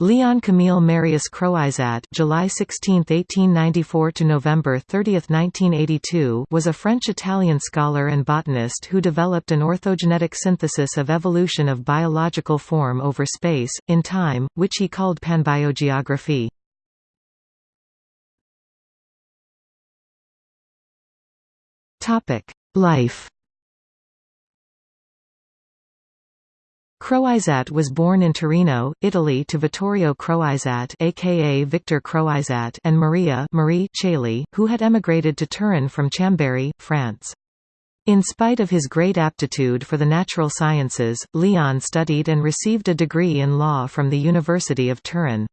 Leon Camille Marius Croizat July 16, 1894 to November 30, 1982 was a French-Italian scholar and botanist who developed an orthogenetic synthesis of evolution of biological form over space, in time, which he called panbiogeography. Topic: Life Croizat was born in Torino, Italy to Vittorio Croizat aka Victor Croizat and Maria Marie Chailly, who had emigrated to Turin from Chambéry, France. In spite of his great aptitude for the natural sciences, Leon studied and received a degree in law from the University of Turin.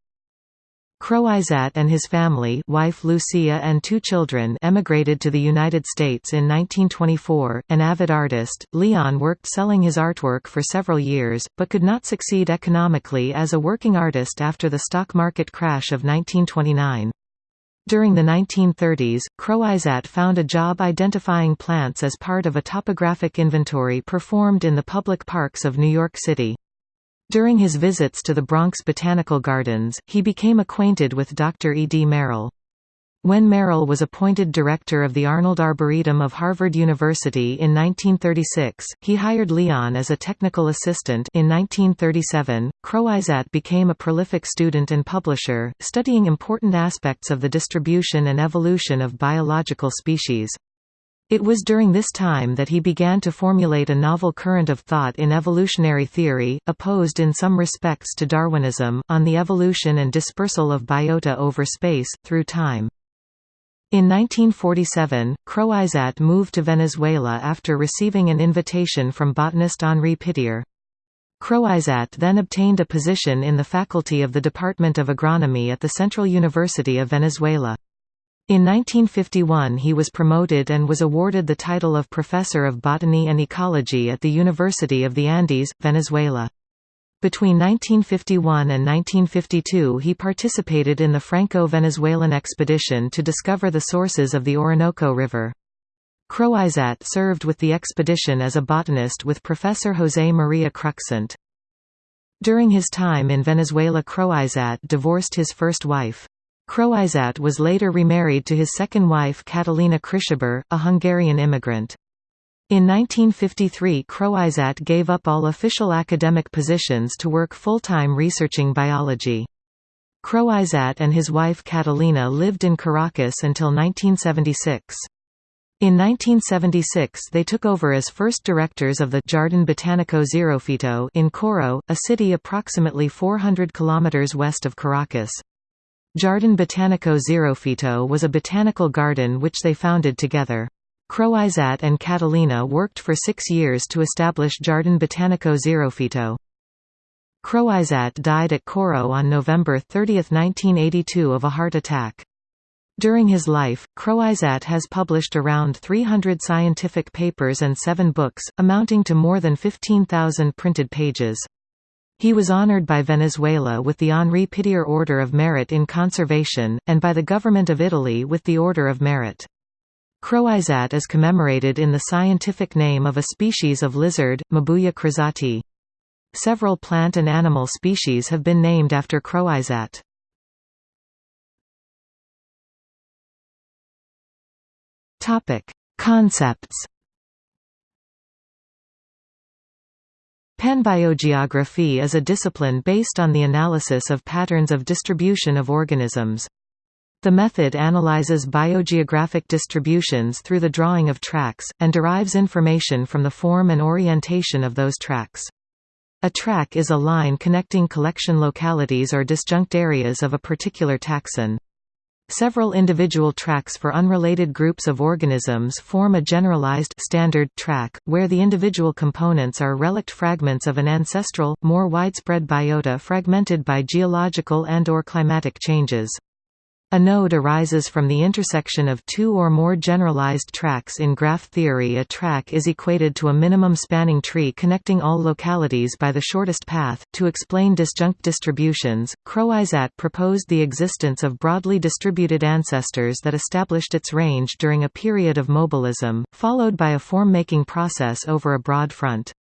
Croizat and his family wife Lucia and two children emigrated to the United States in 1924. An avid artist, Leon worked selling his artwork for several years, but could not succeed economically as a working artist after the stock market crash of 1929. During the 1930s, Croizat found a job identifying plants as part of a topographic inventory performed in the public parks of New York City. During his visits to the Bronx Botanical Gardens, he became acquainted with Dr. E. D. Merrill. When Merrill was appointed director of the Arnold Arboretum of Harvard University in 1936, he hired Leon as a technical assistant in 1937. Croizat became a prolific student and publisher, studying important aspects of the distribution and evolution of biological species. It was during this time that he began to formulate a novel current of thought in evolutionary theory, opposed in some respects to Darwinism, on the evolution and dispersal of biota over space, through time. In 1947, Croizat moved to Venezuela after receiving an invitation from botanist Henri Pittier. Croizat then obtained a position in the faculty of the Department of Agronomy at the Central University of Venezuela. In 1951 he was promoted and was awarded the title of Professor of Botany and Ecology at the University of the Andes, Venezuela. Between 1951 and 1952 he participated in the Franco-Venezuelan expedition to discover the sources of the Orinoco River. Croizat served with the expedition as a botanist with Professor José María Cruxent. During his time in Venezuela Croizat divorced his first wife. Croizat was later remarried to his second wife Catalina Krishaber, a Hungarian immigrant. In 1953 Croizat gave up all official academic positions to work full-time researching biology. Croizat and his wife Catalina lived in Caracas until 1976. In 1976 they took over as first directors of the Jardin Botanico Xerofito in Coro, a city approximately 400 kilometers west of Caracas. Jardin Botanico Xerofito was a botanical garden which they founded together. Croizat and Catalina worked for six years to establish Jardin Botanico Xerofito. Croizat died at Coro on November 30, 1982 of a heart attack. During his life, Croizat has published around 300 scientific papers and seven books, amounting to more than 15,000 printed pages. He was honored by Venezuela with the Henri Pittier Order of Merit in Conservation, and by the Government of Italy with the Order of Merit. Croizat is commemorated in the scientific name of a species of lizard, Mabuya croizati. Several plant and animal species have been named after Croizat. Concepts Panbiogeography is a discipline based on the analysis of patterns of distribution of organisms. The method analyzes biogeographic distributions through the drawing of tracks, and derives information from the form and orientation of those tracks. A track is a line connecting collection localities or disjunct areas of a particular taxon. Several individual tracks for unrelated groups of organisms form a generalized standard track, where the individual components are relict fragments of an ancestral, more widespread biota fragmented by geological and or climatic changes. A node arises from the intersection of two or more generalized tracks in graph theory a track is equated to a minimum spanning tree connecting all localities by the shortest path. To explain disjunct distributions, Croizat proposed the existence of broadly distributed ancestors that established its range during a period of mobilism, followed by a form-making process over a broad front.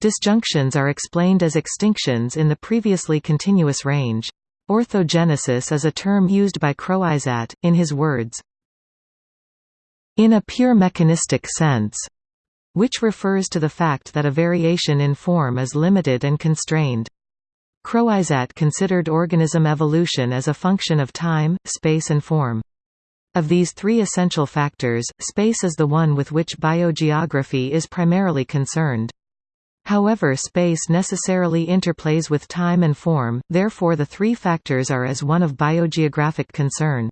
Disjunctions are explained as extinctions in the previously continuous range. Orthogenesis is a term used by Croizat, in his words, in a pure mechanistic sense, which refers to the fact that a variation in form is limited and constrained. Croizat considered organism evolution as a function of time, space and form. Of these three essential factors, space is the one with which biogeography is primarily concerned. However space necessarily interplays with time and form, therefore the three factors are as one of biogeographic concern.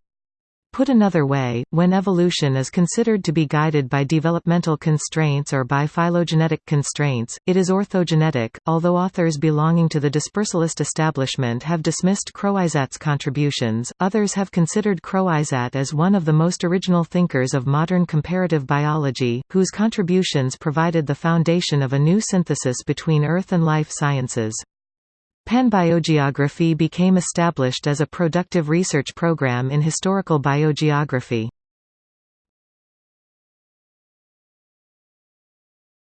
Put another way, when evolution is considered to be guided by developmental constraints or by phylogenetic constraints, it is orthogenetic. Although authors belonging to the dispersalist establishment have dismissed Croizat's contributions, others have considered Croizat as one of the most original thinkers of modern comparative biology, whose contributions provided the foundation of a new synthesis between earth and life sciences. Panbiogeography became established as a productive research program in historical biogeography.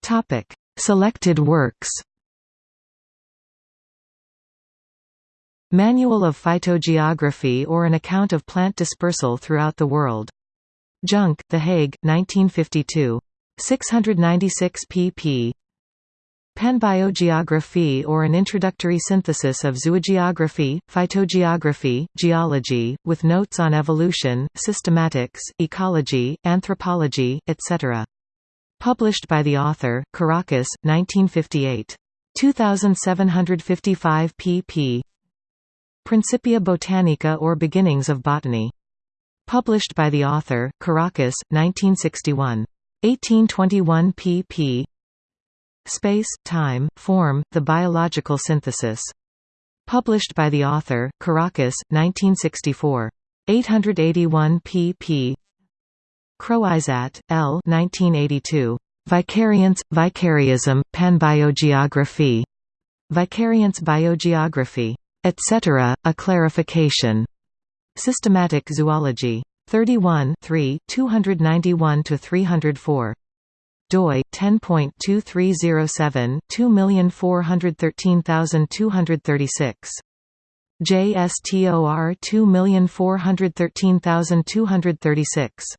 Topic: Selected works Manual of Phytogeography or an account of plant dispersal throughout the world. Junk, The Hague, 1952. 696 pp. Panbiogeography or an introductory synthesis of zoogeography, phytogeography, geology, with notes on evolution, systematics, ecology, anthropology, etc. Published by the author, Caracas, 1958. 2755 pp. Principia Botanica or Beginnings of Botany. Published by the author, Caracas, 1961. 1821 pp. Space, Time, Form, The Biological Synthesis. Published by the author, Caracas, 1964. 881 pp. Croizat, L. 1982. Vicariance, Vicariism, Panbiogeography. Vicariance Biogeography. Etc., a clarification. Systematic Zoology. 31 3, 291–304 doi 10.2307 2413236 JSTOR 2413236